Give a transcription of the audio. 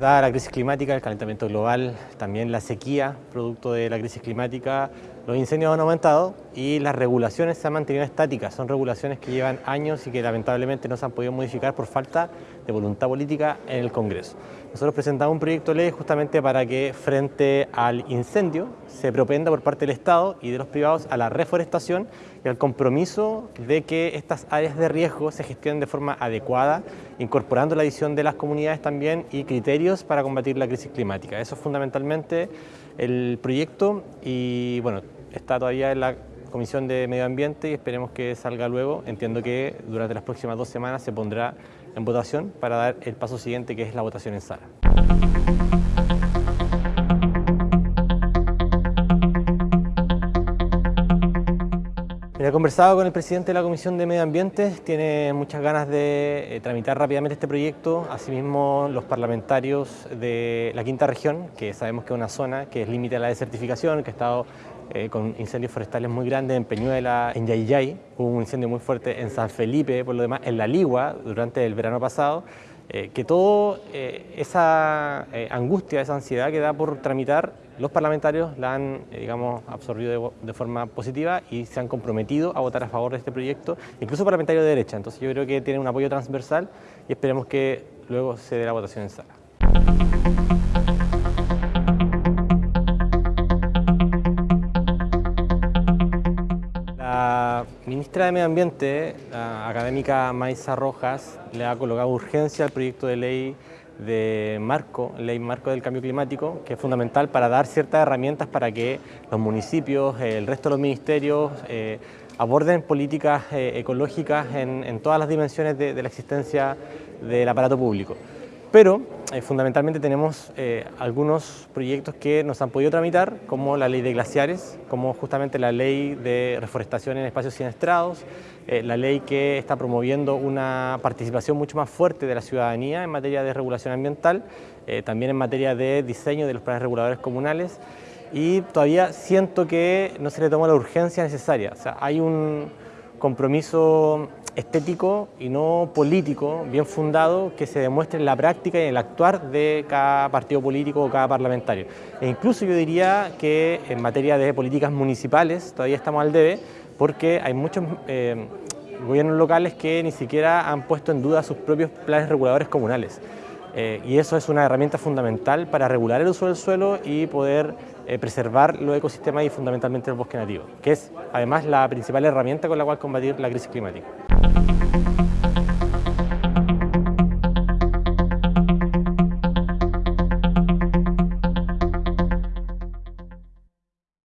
Dada la crisis climática, el calentamiento global, también la sequía, producto de la crisis climática, los incendios han aumentado y las regulaciones se han mantenido estáticas. Son regulaciones que llevan años y que lamentablemente no se han podido modificar por falta de voluntad política en el Congreso. Nosotros presentamos un proyecto de ley justamente para que frente al incendio se propenda por parte del Estado y de los privados a la reforestación y al compromiso de que estas áreas de riesgo se gestionen de forma adecuada, incorporando la visión de las comunidades también y criterios para combatir la crisis climática. Eso es fundamentalmente el proyecto y bueno, está todavía en la Comisión de Medio Ambiente y esperemos que salga luego. Entiendo que durante las próximas dos semanas se pondrá en votación para dar el paso siguiente que es la votación en sala. He conversado con el presidente de la Comisión de Medio Ambiente, tiene muchas ganas de eh, tramitar rápidamente este proyecto, asimismo los parlamentarios de la quinta región, que sabemos que es una zona que es límite a la desertificación, que ha estado eh, con incendios forestales muy grandes en Peñuela, en Yayay, hubo un incendio muy fuerte en San Felipe, por lo demás en La Ligua durante el verano pasado, eh, que toda esa angustia, esa ansiedad que da por tramitar, los parlamentarios la han digamos, absorbido de, de, forma positiva y se han comprometido a votar a favor de este proyecto, incluso parlamentarios de derecha. Entonces yo creo que tiene un apoyo transversal y esperemos que luego se dé la votación en sala. La ministra de Medio Ambiente, la académica Maisa Rojas, le ha colocado urgencia al proyecto de ley de marco, ley marco del cambio climático, que es fundamental para dar ciertas herramientas para que los municipios, el resto de los ministerios, eh, aborden políticas eh, ecológicas en, todas las dimensiones de la existencia del aparato público. Pero eh, fundamentalmente tenemos eh, algunos proyectos que nos han podido tramitar, como la ley de glaciares, como justamente la ley de reforestación en espacios siniestrados, eh, la ley que está promoviendo una participación mucho más fuerte de la ciudadanía en materia de regulación ambiental, también en materia de diseño de los planes reguladores comunales, y todavía siento que no se le toma la urgencia necesaria. O sea, hay un compromiso estético y no político, bien fundado, que se demuestre en la práctica y en el actuar de cada partido político o cada parlamentario. E incluso yo diría que en materia de políticas municipales todavía estamos al debe, porque hay muchos eh, gobiernos locales que ni siquiera han puesto en duda sus propios planes reguladores comunales. Eh, y eso es una herramienta fundamental para regular el uso del suelo y poder eh, preservar los ecosistemas y fundamentalmente el bosque nativo, que es además la principal herramienta con la cual combatir la crisis climática.